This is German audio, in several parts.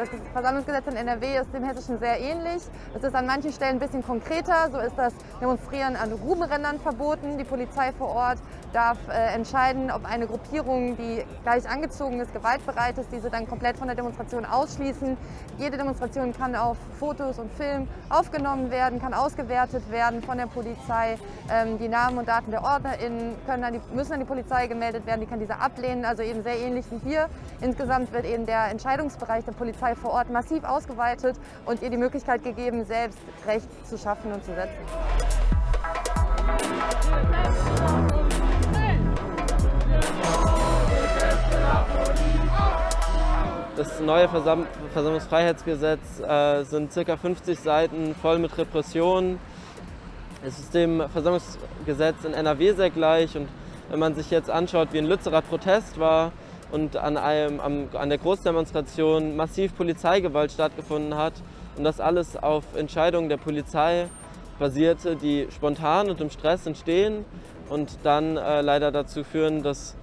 Das Versammlungsgesetz in NRW ist dem hessischen sehr ähnlich. Es ist an manchen Stellen ein bisschen konkreter. So ist das Demonstrieren an Grubenrändern verboten. Die Polizei vor Ort darf äh, entscheiden, ob eine Gruppierung, die gleich angezogen ist, gewaltbereit ist, diese dann komplett von der Demonstration ausschließen. Jede Demonstration kann auf Fotos und Film aufgenommen werden, kann ausgewertet werden von der Polizei. Ähm, die Namen und Daten der OrdnerInnen können an die, müssen an die Polizei gemeldet werden, die kann diese ablehnen, also eben sehr ähnlich wie hier. Insgesamt wird eben der Entscheidungsbereich der Polizei Polizei vor Ort massiv ausgeweitet und ihr die Möglichkeit gegeben, selbst Recht zu schaffen und zu setzen. Das neue Versam Versammlungsfreiheitsgesetz äh, sind ca. 50 Seiten voll mit Repressionen. Es ist dem Versammlungsgesetz in NRW sehr gleich und wenn man sich jetzt anschaut, wie ein Lützerer Protest war, und an, einem, an der Großdemonstration massiv Polizeigewalt stattgefunden hat und das alles auf Entscheidungen der Polizei basierte, die spontan und im Stress entstehen und dann äh, leider dazu führen, dass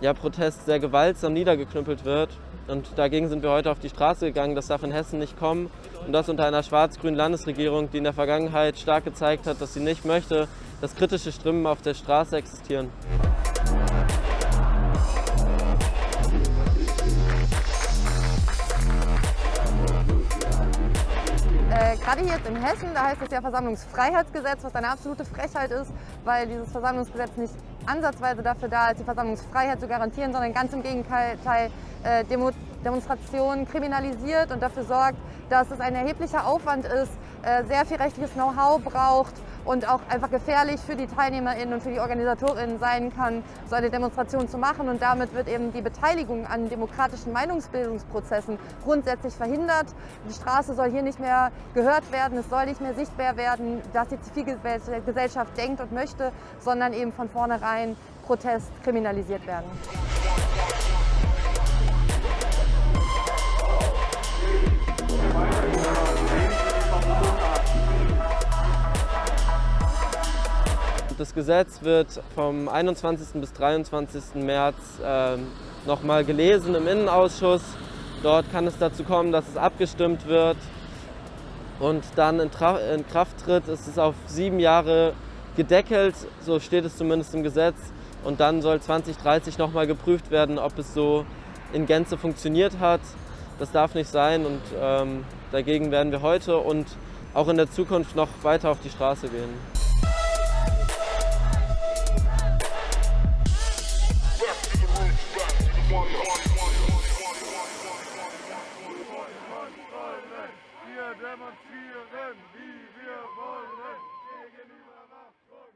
ja, Protest sehr gewaltsam niedergeknüppelt wird. Und dagegen sind wir heute auf die Straße gegangen. Das darf in Hessen nicht kommen. Und das unter einer schwarz-grünen Landesregierung, die in der Vergangenheit stark gezeigt hat, dass sie nicht möchte, dass kritische Stimmen auf der Straße existieren. Gerade hier jetzt in Hessen, da heißt es ja Versammlungsfreiheitsgesetz, was eine absolute Frechheit ist, weil dieses Versammlungsgesetz nicht ansatzweise dafür da ist, die Versammlungsfreiheit zu garantieren, sondern ganz im Gegenteil äh, Demo Demonstrationen kriminalisiert und dafür sorgt, dass es ein erheblicher Aufwand ist, äh, sehr viel rechtliches Know-how braucht und auch einfach gefährlich für die TeilnehmerInnen und für die OrganisatorInnen sein kann, so eine Demonstration zu machen. Und damit wird eben die Beteiligung an demokratischen Meinungsbildungsprozessen grundsätzlich verhindert. Die Straße soll hier nicht mehr gehört werden, es soll nicht mehr sichtbar werden, dass die Zivilgesellschaft denkt und möchte, sondern eben von vornherein Protest kriminalisiert werden. Das Gesetz wird vom 21. bis 23. März äh, nochmal gelesen im Innenausschuss. Dort kann es dazu kommen, dass es abgestimmt wird und dann in, in Kraft tritt. Es ist auf sieben Jahre gedeckelt, so steht es zumindest im Gesetz. Und dann soll 2030 nochmal geprüft werden, ob es so in Gänze funktioniert hat. Das darf nicht sein und ähm, dagegen werden wir heute und auch in der Zukunft noch weiter auf die Straße gehen. Wir demonstrieren, wie wir wollen, gegenüber Machtgott.